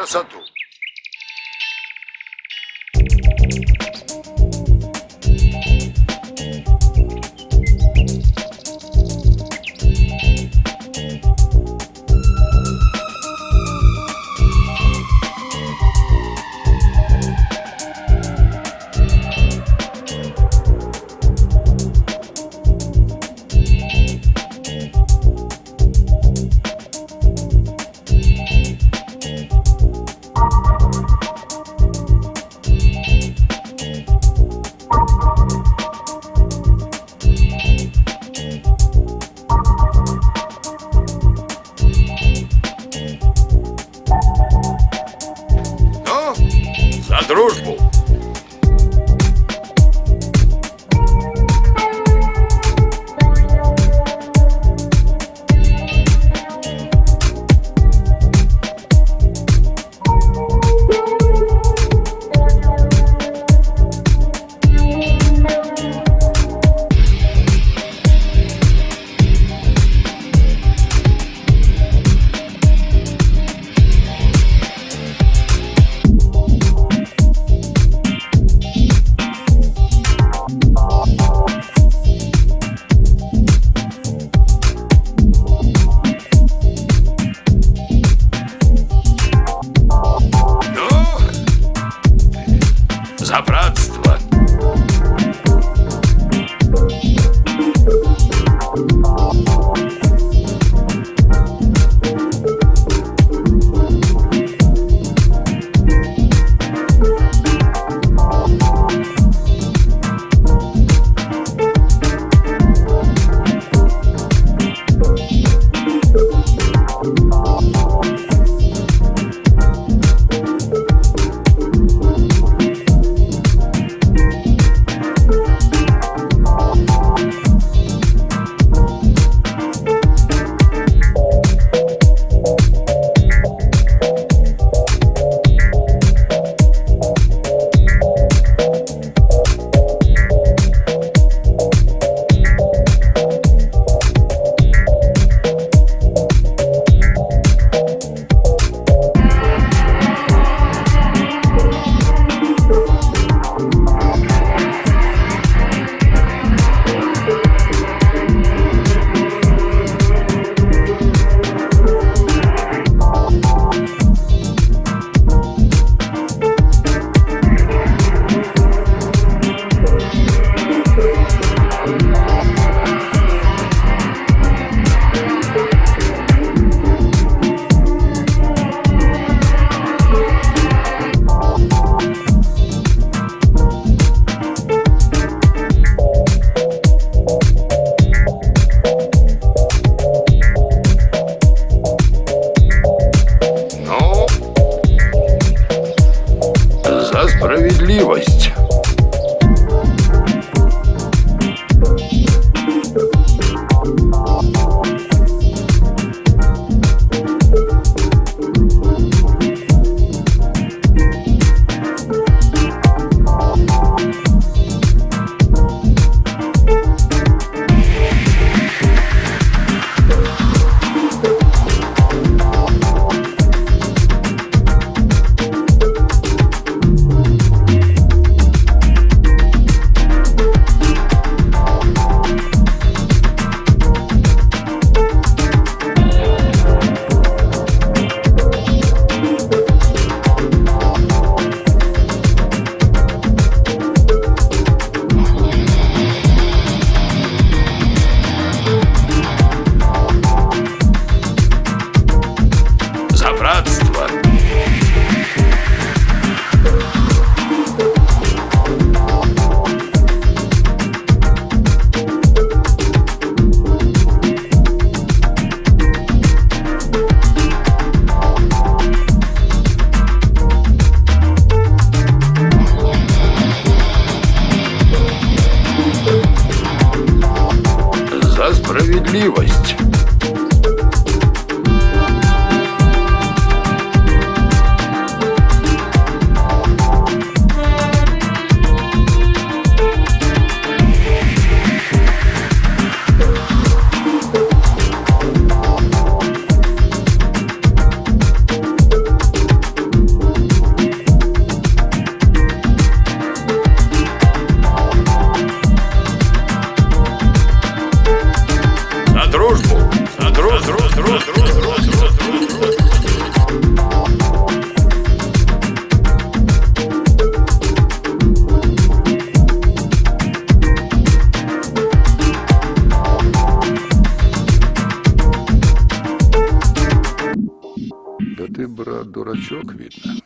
Agora só tu. Дружбу. За братство. gość. дурачок, видно.